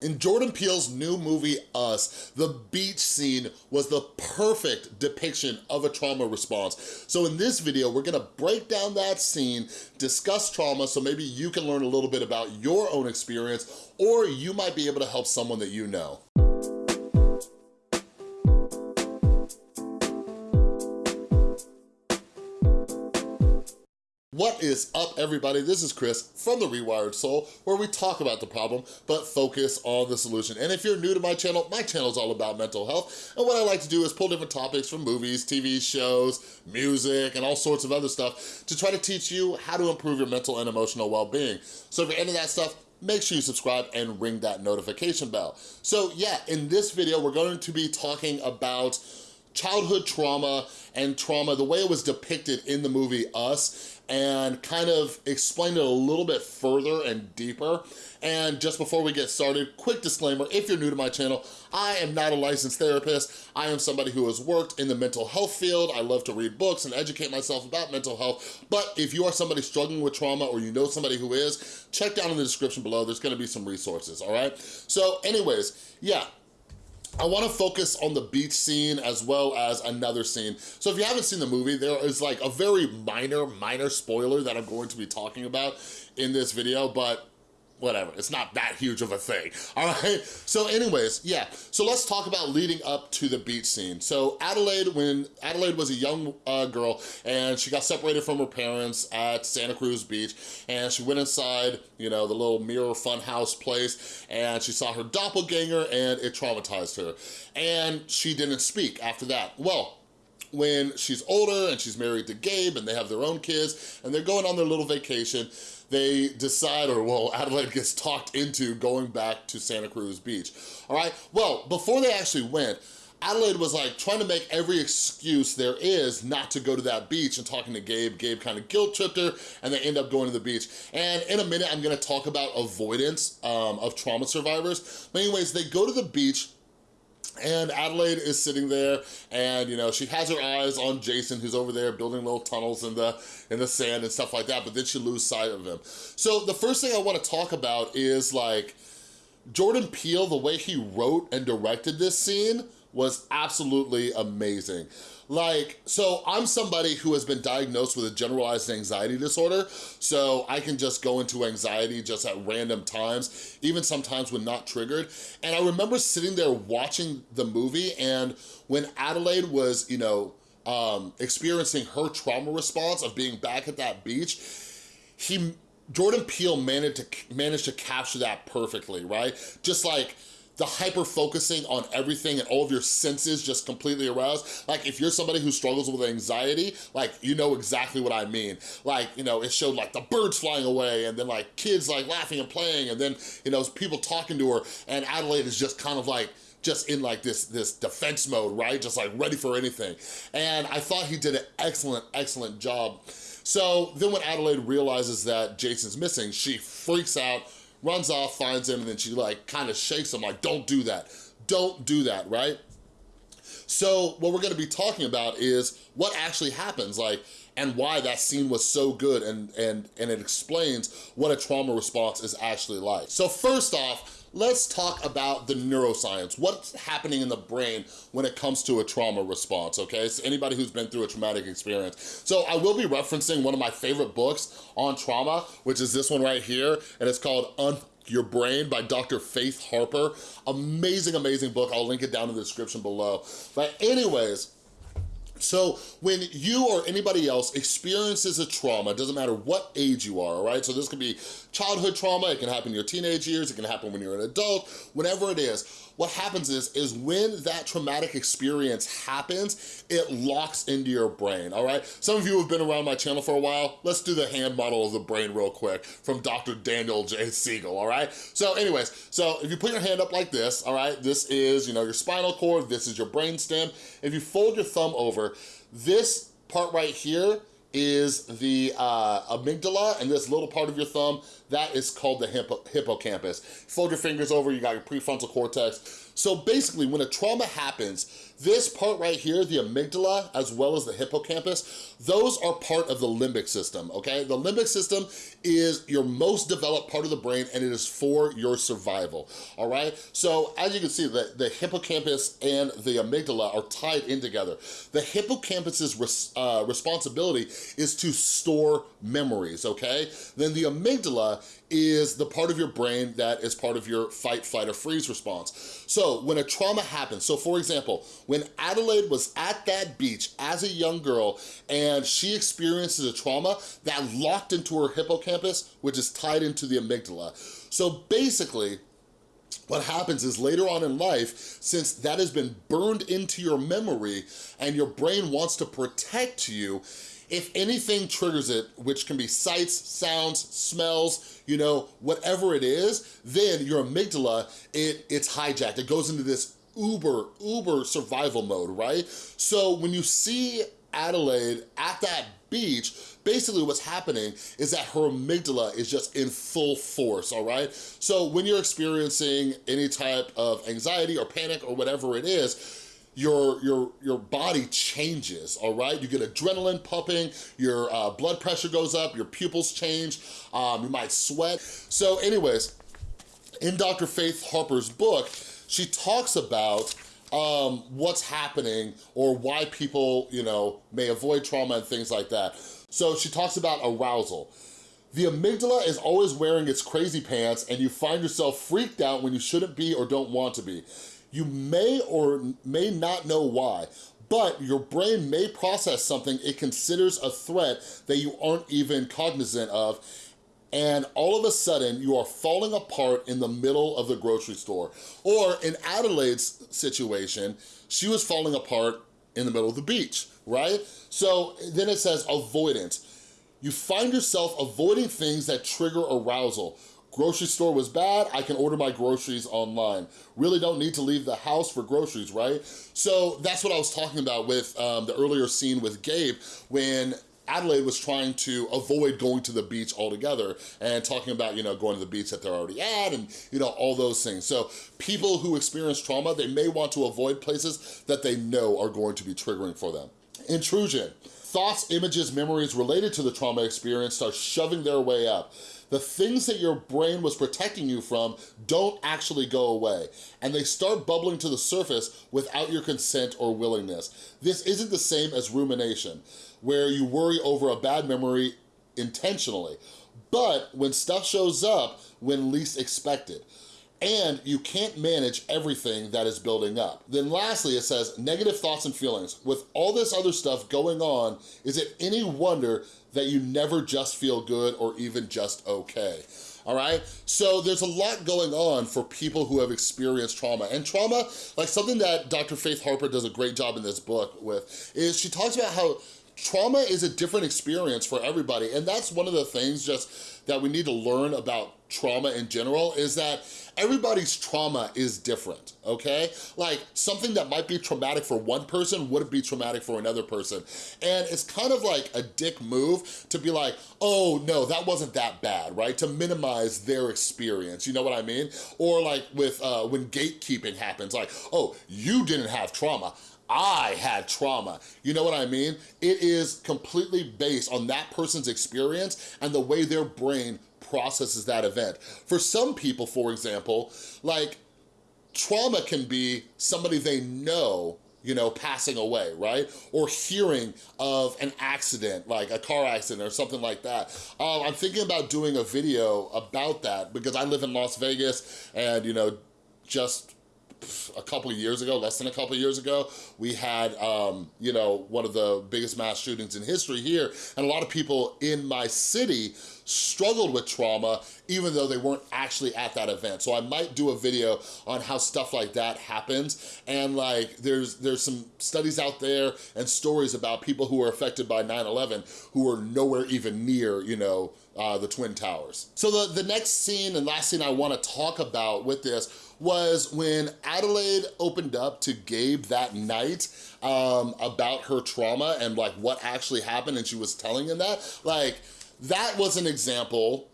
In Jordan Peele's new movie, Us, the beach scene was the perfect depiction of a trauma response. So in this video, we're gonna break down that scene, discuss trauma, so maybe you can learn a little bit about your own experience, or you might be able to help someone that you know. What is up, everybody? This is Chris from The Rewired Soul, where we talk about the problem, but focus on the solution. And if you're new to my channel, my channel is all about mental health. And what I like to do is pull different topics from movies, TV shows, music, and all sorts of other stuff to try to teach you how to improve your mental and emotional well-being. So if you're into that stuff, make sure you subscribe and ring that notification bell. So yeah, in this video, we're going to be talking about childhood trauma and trauma, the way it was depicted in the movie Us, and kind of explain it a little bit further and deeper. And just before we get started, quick disclaimer, if you're new to my channel, I am not a licensed therapist. I am somebody who has worked in the mental health field. I love to read books and educate myself about mental health. But if you are somebody struggling with trauma or you know somebody who is, check down in the description below. There's gonna be some resources, all right? So anyways, yeah, I wanna focus on the beach scene as well as another scene. So if you haven't seen the movie, there is like a very minor, minor spoiler that I'm going to be talking about in this video, but whatever, it's not that huge of a thing, all right? So anyways, yeah, so let's talk about leading up to the beach scene. So Adelaide, when Adelaide was a young uh, girl and she got separated from her parents at Santa Cruz Beach and she went inside, you know, the little mirror funhouse place and she saw her doppelganger and it traumatized her. And she didn't speak after that. Well, when she's older and she's married to Gabe and they have their own kids and they're going on their little vacation, they decide, or well, Adelaide gets talked into going back to Santa Cruz Beach, all right? Well, before they actually went, Adelaide was like trying to make every excuse there is not to go to that beach and talking to Gabe. Gabe kind of guilt tripped her and they end up going to the beach. And in a minute, I'm gonna talk about avoidance um, of trauma survivors. But anyways, they go to the beach and Adelaide is sitting there and, you know, she has her eyes on Jason who's over there building little tunnels in the, in the sand and stuff like that, but then she loses sight of him. So the first thing I wanna talk about is like, Jordan Peele, the way he wrote and directed this scene was absolutely amazing. Like, so I'm somebody who has been diagnosed with a generalized anxiety disorder, so I can just go into anxiety just at random times, even sometimes when not triggered. And I remember sitting there watching the movie and when Adelaide was, you know, um, experiencing her trauma response of being back at that beach, he Jordan Peele managed to managed to capture that perfectly, right? Just like the hyper focusing on everything and all of your senses just completely aroused. Like if you're somebody who struggles with anxiety, like you know exactly what I mean. Like, you know, it showed like the birds flying away and then like kids like laughing and playing and then, you know, people talking to her and Adelaide is just kind of like, just in like this, this defense mode, right? Just like ready for anything. And I thought he did an excellent, excellent job. So then when Adelaide realizes that Jason's missing, she freaks out, runs off, finds him, and then she like kind of shakes him like, don't do that. Don't do that, right? So what we're gonna be talking about is what actually happens, like, and why that scene was so good and, and, and it explains what a trauma response is actually like. So first off, let's talk about the neuroscience. What's happening in the brain when it comes to a trauma response, okay? So anybody who's been through a traumatic experience. So I will be referencing one of my favorite books on trauma, which is this one right here, and it's called Un your Brain by Dr. Faith Harper. Amazing, amazing book. I'll link it down in the description below. But anyways, so when you or anybody else experiences a trauma, doesn't matter what age you are, all right? So this could be childhood trauma, it can happen in your teenage years, it can happen when you're an adult, whatever it is, what happens is, is when that traumatic experience happens, it locks into your brain, all right? Some of you have been around my channel for a while. Let's do the hand model of the brain real quick from Dr. Daniel J. Siegel, all right? So anyways, so if you put your hand up like this, all right, this is, you know, your spinal cord, this is your brain stem. If you fold your thumb over, this part right here is the uh, amygdala, and this little part of your thumb, that is called the hippo hippocampus. Fold your fingers over, you got your prefrontal cortex. So basically, when a trauma happens, this part right here, the amygdala, as well as the hippocampus, those are part of the limbic system, okay? The limbic system is your most developed part of the brain and it is for your survival, all right? So as you can see, the, the hippocampus and the amygdala are tied in together. The hippocampus's res, uh, responsibility is to store memories, okay? Then the amygdala is the part of your brain that is part of your fight, flight, or freeze response. So when a trauma happens, so for example, when Adelaide was at that beach as a young girl and she experiences a trauma that locked into her hippocampus, which is tied into the amygdala. So basically, what happens is later on in life, since that has been burned into your memory and your brain wants to protect you, if anything triggers it, which can be sights, sounds, smells, you know, whatever it is, then your amygdala, it, it's hijacked. It goes into this uber, uber survival mode, right? So when you see Adelaide at that beach, basically what's happening is that her amygdala is just in full force, all right? So when you're experiencing any type of anxiety or panic or whatever it is, your, your, your body changes, all right? You get adrenaline pumping, your uh, blood pressure goes up, your pupils change, um, you might sweat. So anyways, in Dr. Faith Harper's book, she talks about um, what's happening or why people, you know, may avoid trauma and things like that. So she talks about arousal. The amygdala is always wearing its crazy pants and you find yourself freaked out when you shouldn't be or don't want to be. You may or may not know why, but your brain may process something it considers a threat that you aren't even cognizant of and all of a sudden you are falling apart in the middle of the grocery store. Or in Adelaide's situation, she was falling apart in the middle of the beach, right? So then it says avoidance. You find yourself avoiding things that trigger arousal. Grocery store was bad, I can order my groceries online. Really don't need to leave the house for groceries, right? So that's what I was talking about with um, the earlier scene with Gabe when Adelaide was trying to avoid going to the beach altogether and talking about, you know, going to the beach that they're already at and, you know, all those things. So people who experience trauma, they may want to avoid places that they know are going to be triggering for them. Intrusion. Thoughts, images, memories related to the trauma experience start shoving their way up the things that your brain was protecting you from don't actually go away, and they start bubbling to the surface without your consent or willingness. This isn't the same as rumination, where you worry over a bad memory intentionally, but when stuff shows up when least expected and you can't manage everything that is building up. Then lastly, it says negative thoughts and feelings. With all this other stuff going on, is it any wonder that you never just feel good or even just okay? all right? So there's a lot going on for people who have experienced trauma. And trauma, like something that Dr. Faith Harper does a great job in this book with, is she talks about how trauma is a different experience for everybody. And that's one of the things just that we need to learn about trauma in general is that everybody's trauma is different, okay? Like something that might be traumatic for one person wouldn't be traumatic for another person. And it's kind of like a dick move to be like, oh no, that wasn't that bad, right? To minimize their experience, you know what I mean? Or like with uh, when gatekeeping happens, like, oh, you didn't have trauma, I had trauma. You know what I mean? It is completely based on that person's experience and the way their brain processes that event. For some people, for example, like trauma can be somebody they know you know, passing away, right? Or hearing of an accident, like a car accident or something like that. Um, I'm thinking about doing a video about that because I live in Las Vegas and, you know, just a couple of years ago, less than a couple of years ago, we had, um, you know, one of the biggest mass shootings in history here. And a lot of people in my city struggled with trauma even though they weren't actually at that event. So I might do a video on how stuff like that happens. And like, there's there's some studies out there and stories about people who were affected by 9-11 who were nowhere even near, you know, uh, the Twin Towers. So the, the next scene and last scene I wanna talk about with this was when Adelaide opened up to Gabe that night um, about her trauma and like what actually happened and she was telling him that, like, that was an example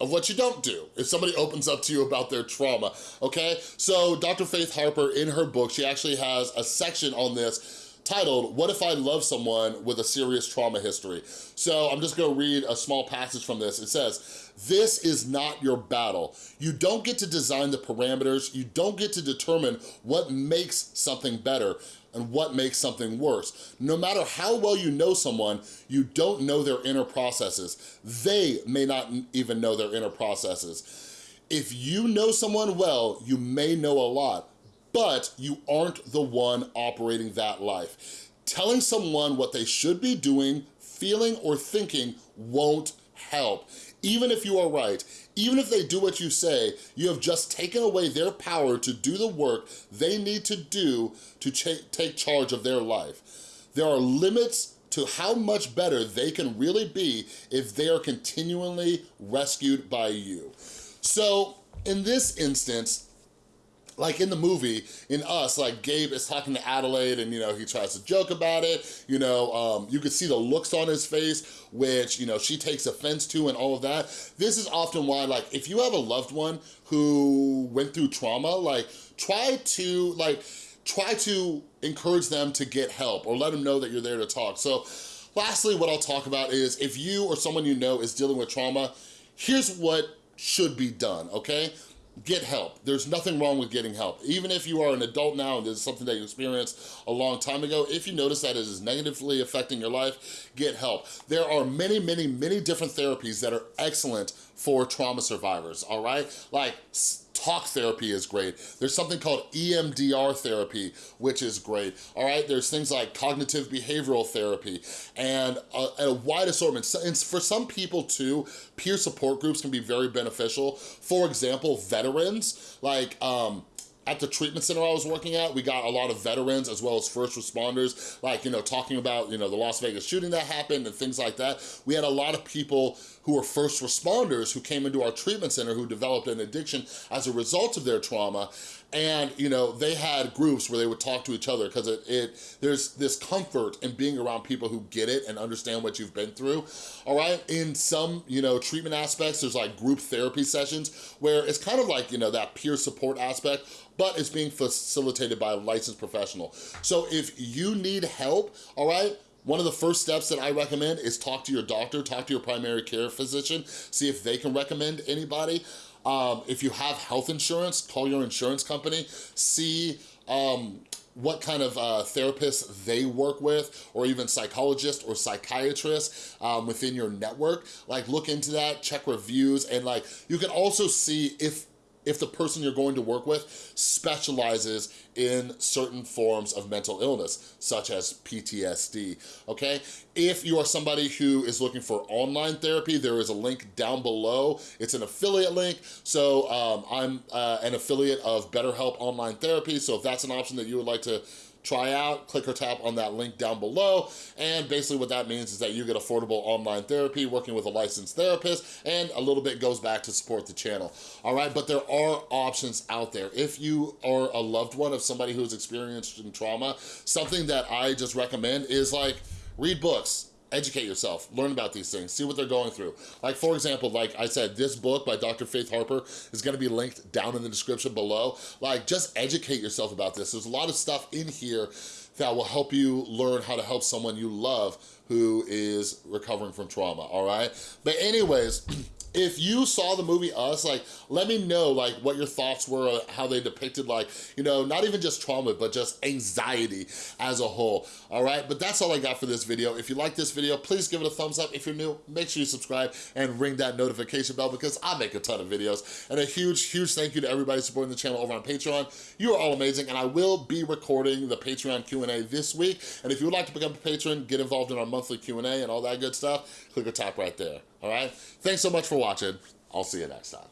of what you don't do if somebody opens up to you about their trauma, okay? So Dr. Faith Harper, in her book, she actually has a section on this titled, What If I Love Someone with a Serious Trauma History? So I'm just gonna read a small passage from this. It says, this is not your battle. You don't get to design the parameters. You don't get to determine what makes something better and what makes something worse. No matter how well you know someone, you don't know their inner processes. They may not even know their inner processes. If you know someone well, you may know a lot, but you aren't the one operating that life. Telling someone what they should be doing, feeling, or thinking won't help. Even if you are right, even if they do what you say, you have just taken away their power to do the work they need to do to take charge of their life. There are limits to how much better they can really be if they are continually rescued by you. So in this instance, like in the movie, in Us, like Gabe is talking to Adelaide and, you know, he tries to joke about it. You know, um, you can see the looks on his face, which, you know, she takes offense to and all of that. This is often why, like, if you have a loved one who went through trauma, like, try to, like, try to encourage them to get help or let them know that you're there to talk. So lastly, what I'll talk about is if you or someone you know is dealing with trauma, here's what should be done, okay? Get help. There's nothing wrong with getting help. Even if you are an adult now and this is something that you experienced a long time ago, if you notice that it is negatively affecting your life, get help. There are many, many, many different therapies that are excellent for trauma survivors, all right? Like talk therapy is great. There's something called EMDR therapy, which is great, all right? There's things like cognitive behavioral therapy and a, a wide assortment. And for some people too, peer support groups can be very beneficial. For example, veterans, like, um, at the treatment center I was working at, we got a lot of veterans as well as first responders, like, you know, talking about, you know, the Las Vegas shooting that happened and things like that. We had a lot of people who were first responders who came into our treatment center who developed an addiction as a result of their trauma. And, you know, they had groups where they would talk to each other because it, it, there's this comfort in being around people who get it and understand what you've been through, all right? In some, you know, treatment aspects, there's like group therapy sessions where it's kind of like, you know, that peer support aspect, but it's being facilitated by a licensed professional. So if you need help, all right, one of the first steps that I recommend is talk to your doctor, talk to your primary care physician, see if they can recommend anybody. Um, if you have health insurance, call your insurance company, see um, what kind of uh, therapists they work with, or even psychologists or psychiatrists um, within your network. Like look into that, check reviews, and like you can also see if if the person you're going to work with specializes in certain forms of mental illness, such as PTSD, okay? If you are somebody who is looking for online therapy, there is a link down below. It's an affiliate link, so um, I'm uh, an affiliate of BetterHelp Online Therapy, so if that's an option that you would like to try out, click or tap on that link down below. And basically what that means is that you get affordable online therapy working with a licensed therapist and a little bit goes back to support the channel. All right, but there are options out there. If you are a loved one of somebody who's experienced in trauma, something that I just recommend is like read books, educate yourself, learn about these things, see what they're going through. Like for example, like I said, this book by Dr. Faith Harper is gonna be linked down in the description below. Like just educate yourself about this. There's a lot of stuff in here that will help you learn how to help someone you love who is recovering from trauma, all right? But anyways, if you saw the movie Us, like, let me know, like, what your thoughts were, how they depicted, like, you know, not even just trauma, but just anxiety as a whole, all right? But that's all I got for this video. If you like this video, please give it a thumbs up. If you're new, make sure you subscribe and ring that notification bell because I make a ton of videos. And a huge, huge thank you to everybody supporting the channel over on Patreon. You are all amazing, and I will be recording the Patreon Q&A this week. And if you would like to become a patron, get involved in our monthly Q&A and all that good stuff, click or tap right there all right? Thanks so much for watching. I'll see you next time.